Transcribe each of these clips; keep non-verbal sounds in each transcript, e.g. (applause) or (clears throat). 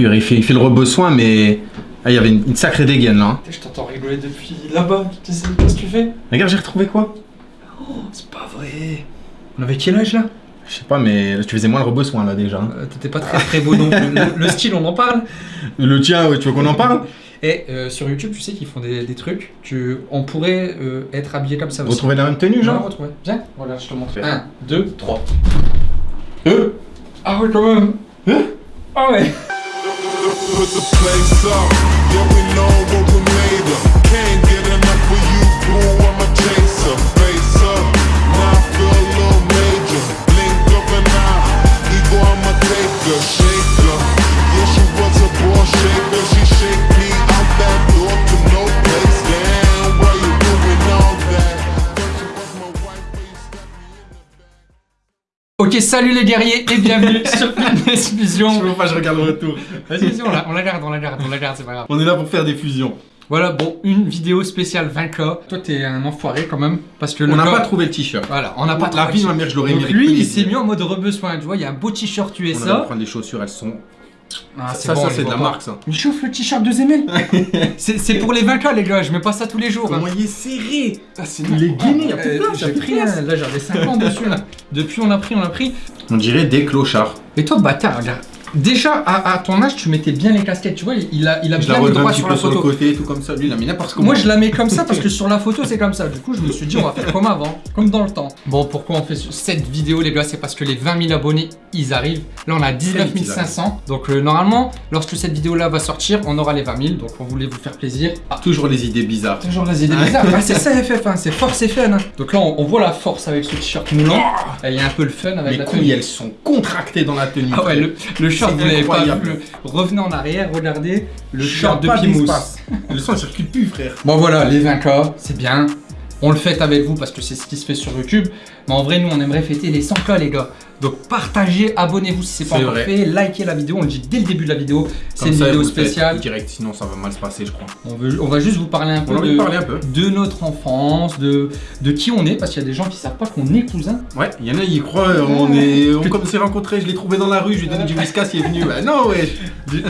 pur. Il fait, il fait le rebossoin, mais. Ah, il y avait une, une sacrée dégaine là. hein. Je t'entends rigoler depuis là-bas. Qu'est-ce que tu fais? Regarde, j'ai retrouvé quoi? Oh, c'est pas vrai. On avait quel âge là? Je sais pas, mais tu faisais moins le rebossoin là déjà. hein. Euh, T'étais pas très très beau non plus. Le, le style, on en parle Le tien, ouais, tu veux qu'on en parle? Et euh, sur YouTube, tu sais qu'ils font des, des trucs. Tu, on pourrait euh, être habillé comme ça aussi. Retrouver la même tenue, Genre? Retrouver. Viens, voilà, je te montre. Fais. 1, 2, 3. Euh? Ah ouais, quand même. Ah ouais. Put the place up, yeah we know Ok, salut les guerriers et bienvenue (laughs) sur Fitness Fusion. Je veux pas, je regarde le retour. Vas-y, vas-y, on la, on la garde, on la garde, on la garde, c'est pas grave. On est là pour faire des fusions. Voilà, bon, une vidéo spéciale 20K. Toi, t'es un enfoiré quand même. Parce que le On n'a pas trouvé le t-shirt. Voilà, on n'a pas La trouvé vie de de ma mère, je l'aurais lui, il s'est mis en mode rebesoin. Tu vois, il y a un beau t-shirt On allait USA. prendre les chaussures, elles sont. Ah, ça, bon, ça c'est les de la pas. marque, ça. Il chauffe le t-shirt de Zemel. (laughs) c'est c'est pour les 20K, les gars. Je mets pas ça tous les jours. hein. Comment il est serré Ah, est gainé, il y a plus de Euh, place, J'ai pris un, là j'avais 5 ans dessus là. Depuis on a pris, on a pris. On dirait des clochards. Et toi bâtard, regarde. Déjà à, à ton âge tu mettais bien les casquettes, tu vois, il a, il a Je la bien mis relève un droit petit sur la sur le photo. côté, tout comme ça. Lui, il a mis n'importe comment. Moi je la mets comme ça parce que sur la photo c'est comme ça. Du coup je me suis dit on va faire comme avant, comme dans le temps. Bon pourquoi on fait ce- cette vidéo les gars? C'est parce que les 20 000 abonnés ils arrivent. Là on a 19 ils 500. Donc euh, normalement lorsque cette vidéo là va sortir on aura les 20 000. Donc on voulait vous faire plaisir. Ah, Toujours les idées bizarres. Toujours les idées bizarres. Ah, c'est ça FF1, c'est force et fun. hein. Donc là on, on voit la force avec ce t-shirt moulant. Et il y a un peu le fun avec Les la couilles, tenue. elles sont contractées dans la tenue. Ah ouais, le, le short, vous l'avez pas vu. Revenez en arrière, regardez le short de Pimous. Le sang, il circule plus, frère. Bon voilà, les 20K, c'est bien. On le fête avec vous parce que c'est ce qui se fait sur YouTube. Mais en vrai, nous, on aimerait fêter les 100K, les gars. Donc partagez, abonnez-vous si c'est pas encore vrai. fait, likez la vidéo, on le dit dès le début de la vidéo. C'est une ça, vidéo spéciale. Direct, sinon ça va mal se passer, je crois. On, veut, on va juste vous parler un peu On de, de parler un peu. de notre enfance, de, de qui on est, parce qu'il y a des gens qui savent pas qu'on est cousins. Ouais, il y en a, ils croient, on est. On comme s'est rencontrés, je l'ai trouvé dans la rue, je lui ai donné du whiskas, il est venu. Bah non, ouais.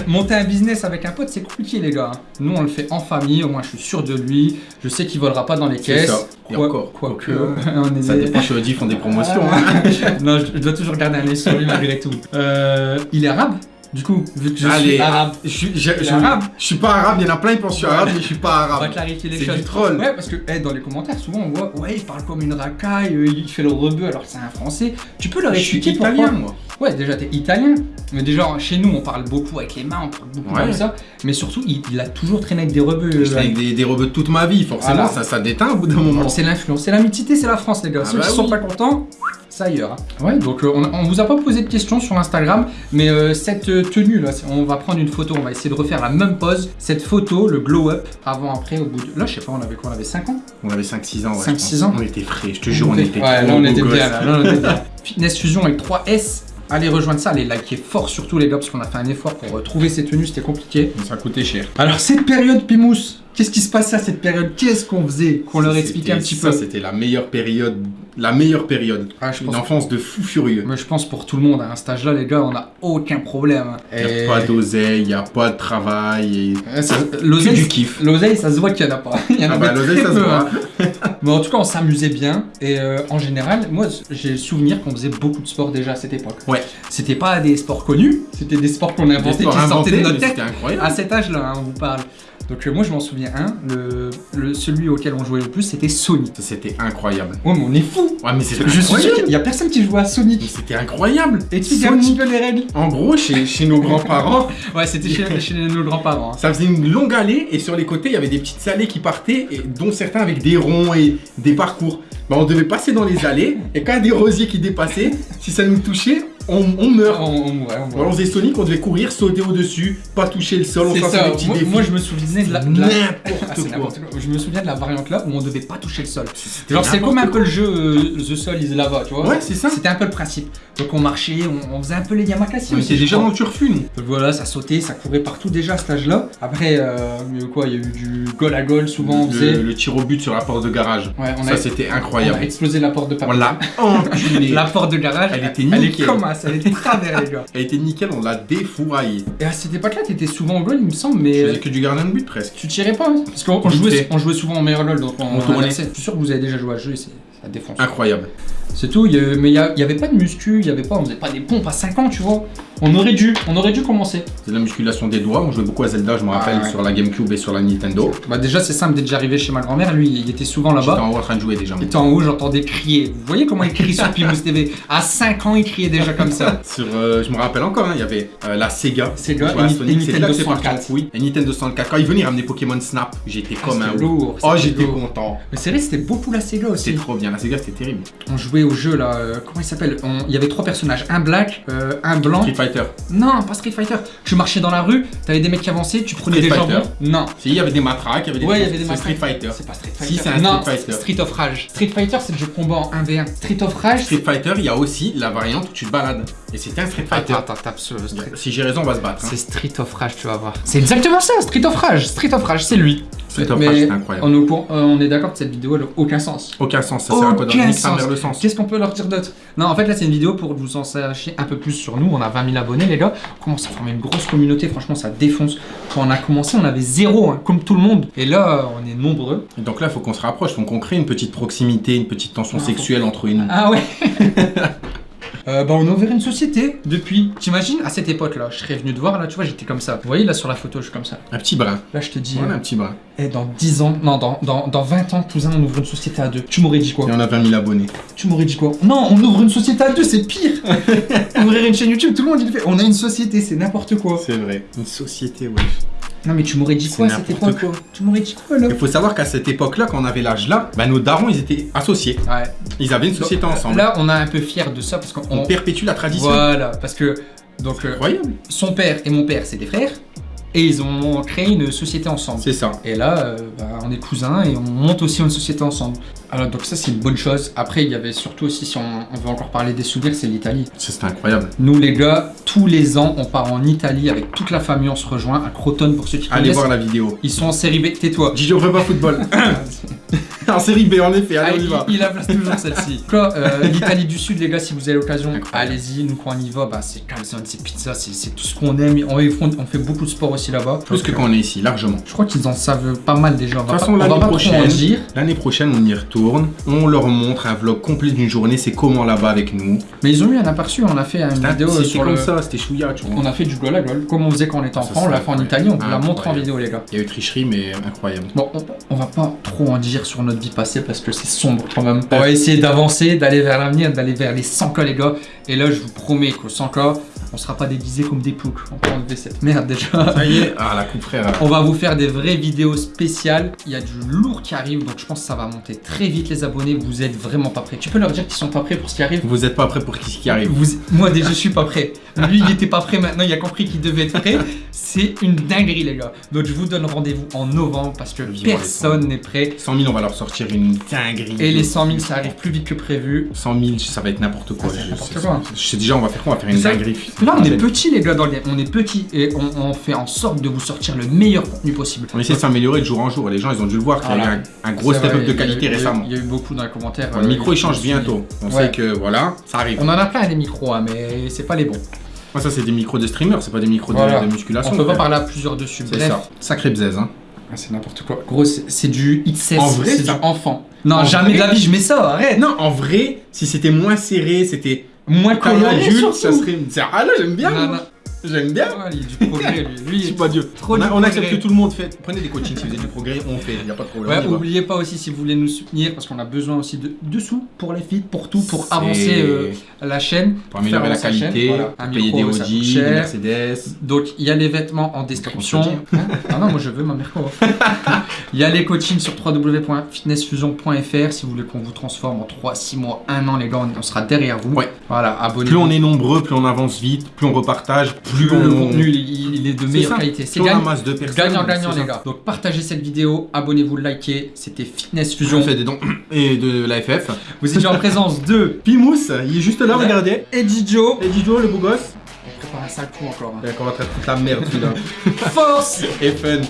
Monter un business avec un pote, c'est compliqué, les gars. Nous, on le fait en famille, au moins je suis sûr de lui. Je sais qu'il volera pas dans les caisses. ça. Et Quoi- encore. Quoique, quoique. on est Ça des- dépend, chez Audi, ils font des promotions. hein. (laughs) non, je, je dois toujours garder un œil sur lui malgré tout. Euh, il est arabe Du coup, vu que je Allez, suis arabe, Je suis, je, je- arabe. je suis pas arabe, il y en a plein, ils pensent que je suis arabe, mais je suis pas on va arabe. clarifier les C'est choses. du troll. Ouais, parce que eh, dans les commentaires, souvent on voit, ouais, il parle comme une racaille, euh, il fait le rebeu alors que c'est un français. Tu peux leur Je suis expliquer pourquoi italien, moi. Ouais, déjà t'es italien, mais déjà chez nous on parle beaucoup avec les mains, on parle beaucoup Ouais. comme ça, mais surtout il, il a toujours traîné avec des rebeux. Je euh, avec des, des rebeux toute ma vie, forcément, ça, ça déteint au bout d'un moment. C'est l'influence, c'est la mixité, c'est la France les gars. Ah Ceux bah qui sont pas contents, c'est ailleurs. hein. Ouais, donc euh, on, on vous a pas posé de questions sur Instagram, mais euh, cette euh, tenue là, on va prendre une photo, on va essayer de refaire la même pose. Cette photo, le glow up, avant après, au bout de. Là, je sais pas, on avait quoi On avait 5 ans? On avait 5-6 ans, ouais. 5-6 je pense. ans. On était frais, je te jure, on était Ouais, on était bien là, là, on était bien. Fitness Fusion avec 3 S. Allez rejoindre ça, allez liker fort surtout les gars parce qu'on a fait un effort pour euh, trouver ces tenues, c'était compliqué. Ça a coûté cher. Alors cette période Pimous, qu'est-ce qui se passait à cette période? Qu'est-ce qu'on faisait Qu'on leur explique un petit ça, peu? C'était la meilleure période. La meilleure période. Ah, je Une pense enfance de fou furieux. Mais je pense pour tout le monde, à un stage là, les gars, on a aucun problème. Il n'y a pas d'oseille, il n'y a pas de travail. Et... Euh, ça- L'oseille, du kiff. l'oseille, ça se voit qu'il y en a pas. (laughs) Il y en Ah avait bah l'oseille, ça se voit. (laughs) Mais en tout cas, on s'amusait bien. Et euh, en général, moi, j'ai le souvenir qu'on faisait beaucoup de sport déjà à cette époque. Ouais. C'était pas des sports connus, c'était des sports qu'on sports qui sortaient de notre tête. C'était incroyable. À cet âge-là, hein, on vous parle. Donc euh, moi, je m'en souviens un. Le, le- celui auquel on jouait le plus, c'était Sonic. C'était incroyable. Ouais, mais on est fou. Ouais, mais c'était Je suis sûr qu'il y a personne qui jouait à Sonic. C'était incroyable. Et tu un petit peu les règles En gros, chez, chez nos grands-parents, (laughs) Ouais, c'était chez, chez nos grands-parents. hein. ça faisait une longue allée et sur les côtés, il y avait des petites allées qui partaient, et dont certains avec des ronds et des parcours. Bah, on devait passer dans les allées et quand il y a des rosiers qui dépassaient, si ça nous touchait, on, on meurt. On, on, ouais, on- Alors faisait Sonic, on devait courir, sauter au-dessus, pas toucher le sol, on C'est faisait des petits Moi, défis. moi, je me souvenais de la. la- Ah, N'importe c'est quoi. Je me souviens de la variante là où on devait pas toucher le sol. Genre c'est comme un peu le jeu euh, The Soul is Lava, tu vois. Ouais, c'est ça. C'était un peu le principe. Donc on marchait, on, faisait un peu les On aussi. était je déjà dans le turfu, nous. Voilà, ça sautait, ça courait partout déjà à cet âge-là. Après, euh, quoi, il y a eu du goal à goal, souvent on faisait. Le, tir au but sur la porte de garage. Ouais, on Ça, a, c'était on a incroyable. explosé la porte de On l'a. (laughs) La porte de garage, Elle était Elle est nickel. comme. Traverse, elle était travers, les gars. Elle était nickel, on l'a défouraillée. Et à cette époque-là, t'étais souvent au goal, il me semble, mais. Je euh, faisais que du gardien de but presque. Tu tirais pas, hein Parce qu'on jouait, on jouait souvent en meilleur LOL, donc on, On. Je suis sûr que vous avez déjà joué à ce jeu et c'est- ça défonce. Incroyable. C'est tout, il y avait- mais il y, a- il y avait pas de muscu, il y avait pas, on faisait pas des pompes à 5 ans, tu vois. On aurait dû, on aurait dû commencer. C'est de la musculation des doigts. On jouait beaucoup à Zelda, je me rappelle, Ah ouais. sur la Gamecube et sur la Nintendo. Bah déjà c'est simple, d'être déjà arrivé chez ma grand-mère, lui il était souvent J'étais là-bas. en haut en train de jouer déjà. Il était en haut, j'entendais crier. Vous voyez comment il crie sur Pimous TV À 5 ans, il criait déjà comme ça. (laughs) Sur, euh, je me rappelle encore, hein, il y avait euh, la Sega. Sega et Ni- Sonic, et c'était là que Nintendo c'est parti en 64. couille. Et Nintendo 64. Quand il venait ramener Pokémon Snap, j'étais comme un lourd. Oh, j'étais content. Mais c'est vrai, c'était beaucoup la Sega aussi. C'était trop bien. La Sega, c'était terrible. On jouait au jeu là, euh, comment il s'appelle On- Il y avait trois personnages, un black, euh, un blanc. Street Fighter. Non, pas Street Fighter. Tu marchais dans la rue, t'avais des mecs qui avançaient, tu prenais Street des Fighter. jambons. Non. Si, il y avait des matraques, il y avait des. Ouais, il y avait des matraques. Street Fighter. C'est pas Street Si, Fighter. c'est un non, Street Fighter. Street of Rage. Street Fighter, c'est le jeu de combat en 1v1. Street of Rage, Street Fighter, il y a aussi la variante où tu te balades. Et c'était un Street Fighter. Attends, attends, Street. Si j'ai raison, on va se battre. hein. C'est Street of Rage, tu vas voir. C'est exactement ça, Street of Rage. Street of Rage, c'est lui. Street of Mais Rage, c'était incroyable. On est, euh, on est d'accord que cette vidéo elle a aucun sens. Aucun sens, ça sert à quoi le sens. Qu'est-ce qu'on peut leur dire d'autre? Non, en fait, là, c'est une vidéo pour que vous en sachiez un peu plus sur nous. On a 20 000 abonnés, les gars. On commence à former une grosse communauté. Franchement, ça défonce. Quand on a commencé, on avait zéro, hein, comme tout le monde. Et là, on est nombreux. Et Donc là, il faut qu'on se rapproche, faut qu'on crée une petite proximité, une petite tension Ah, faut- sexuelle entre une. Ah ouais (laughs) Euh, bah on a ouvert une société depuis. T'imagines à cette époque-là, je serais venu te voir là, tu vois, j'étais comme ça. Vous voyez là sur la photo, je suis comme ça. Un petit brin. Là, je te dis, Voilà, euh, un petit brin. eh, dans 10 ans, non, dans, dans, dans 20 ans, cousin, on ouvre une société à deux. Tu m'aurais dit quoi? Et on a 20 000 abonnés. Tu m'aurais dit quoi? Non, on ouvre une société à deux, c'est pire (laughs) Ouvrir une chaîne YouTube, tout le monde il le fait. On a une société, c'est n'importe quoi. C'est vrai. Une société, ouais. Non, mais tu m'aurais dit quoi à cette époque? Tu m'aurais dit quoi là? Il faut savoir qu'à cette époque-là, quand on avait l'âge là, bah, nos darons, ils étaient associés. Ouais. Ils avaient une société ensemble. Là, on est un peu fiers de ça parce qu'on. on perpétue la tradition. Voilà, parce que. Donc, euh, son père et mon père, c'est des frères. Et ils ont créé une société ensemble. C'est ça. Et là, euh, bah, on est cousins et on monte aussi une société ensemble. Alors, donc ça, c'est une bonne chose. Après, il y avait surtout aussi, si on, on veut encore parler des souvenirs, c'est l'Italie. C'était incroyable. Nous, les gars, tous les ans, on part en Italie avec toute la famille, on se rejoint à Crotone pour ceux qui Allez connaissent. voir la vidéo. Ils sont en série B, tais-toi. Gigi, on pas football. (laughs) en série B, en effet. Ah, Allez, on y il, va. il la place toujours celle-ci. (laughs) Euh, l'Italie du Sud, les gars, si vous avez l'occasion, allez-y. Nous, quand on y va, bah, c'est calzone, c'est pizza, c'est tout ce qu'on aime. On, on fait beaucoup de sport aussi là-bas. Plus que quand on est ici, largement. Je crois qu'ils en savent pas mal déjà. On De toute façon, l'année prochaine, prochaine, on y retourne. On leur montre un vlog complet d'une journée. C'est comment là-bas avec nous. Mais ils ont eu un aperçu. On a fait une vidéo sur comme le. ça, c'était chouïa, tu vois. On a fait du goal à goal, comme on faisait quand on était Ça, enfant. On l'a fait en. Italie. On vous la montre en vidéo, les gars. Il y a eu tricherie, mais incroyable. Bon, on, on va pas trop en dire sur notre vie passée parce que c'est sombre quand même. On va essayer d'avancer, d'aller vers l'avenir, d'aller vers les 100K les gars. Et là, je vous promets qu'au 100K, on sera pas déguisés comme des ploucs. On peut enlever cette merde déjà. Ça y est. Ah, la coupe frère. On va vous faire des vraies vidéos spéciales. Il y a du lourd qui arrive, donc je pense que ça va monter très vite les abonnés. Vous êtes vraiment pas prêts. Tu peux leur dire qu'ils sont pas prêts pour ce qui arrive? Vous êtes pas prêts pour ce qui arrive. Vous- Moi déjà je suis pas prêt. Lui il était pas prêt maintenant, il a compris qu'il devait être prêt. C'est une dinguerie les gars. Donc je vous donne rendez-vous en novembre parce que personne n'est prêt. 100 000, on va leur sortir une dinguerie. Et les 100 000 ça arrive plus vite que prévu. 100 000, ça va être n'importe quoi. Ah, Je- quoi. Je sais déjà, on va faire quoi? On va faire une dinguerie. Là on est petits les gars dans le game. On est petits et on, on fait en sorte de vous sortir le meilleur contenu possible. On essaie de s'améliorer de jour en jour. Les gens, ils ont dû le voir qu'il y a eu un, un gros C'est step vrai, up de qualité eu- récemment. Il y a eu beaucoup dans les commentaires. Le euh, micro, il change bientôt. On Ouais. sait que voilà, ça arrive. On en a plein des micros, hein, mais c'est pas les bons. Moi, ça, c'est des micros de streamer, c'est pas des micros de- Voilà. de, musculation. On peut pas parler à plusieurs dessus. C'est Bref, ça. Sacré bzèze, hein. Ah, c'est n'importe quoi. Gros, c'est du XS, En vrai, c'est du enfant. Non, En jamais vrai- de la vie, je mets ça, arrête. Non, en vrai, si c'était moins serré, c'était Moins coloré, adulte, ça surtout. serait. c'est- Ah là, j'aime bien. Non, moi. non. J'aime bien. Ouais, il a du progrès, lui. Je lui suis pas Dieu. Trop on, du a- on accepte que tout le monde fait. Prenez des coachings si vous avez du progrès, on fait, y a pas de problème. Ouais, oubliez pas aussi si vous voulez nous soutenir parce qu'on a besoin aussi de, de sous pour les feeds, pour tout, pour avancer euh, la chaîne. Pour améliorer la qualité, chaîne, voilà. Pour payer des micro, ça Audi, des. Mercedes. Donc il y a les vêtements en description. Hein ah non, moi je veux ma Merco. (laughs) Il y a les coachings sur www.fitnessfusion.fr si vous voulez qu'on vous transforme en 3, 6 mois, 1 an, les gars, on- sera derrière vous. Ouais. Voilà, Plus abonnez-vous. on est nombreux, plus on avance vite, plus on repartage, plus, plus on... le contenu il, il est de meilleure ça. qualité. C'est Plus on gagnant, amasse de personnes. gagnant, gagnant c'est les gars. Donc partagez cette vidéo, abonnez-vous, likez. C'était Fitness Fusion. fais des dons (clears throat) et de la FF. Vous étiez en (laughs) présence de Pimous, il est juste là, Ouais. regardez. Eddie Joe. Et Dijo, le beau gosse. On prépare un sale coup encore. hein. On va traiter toute la merde celui-là. Force (laughs) Et fun.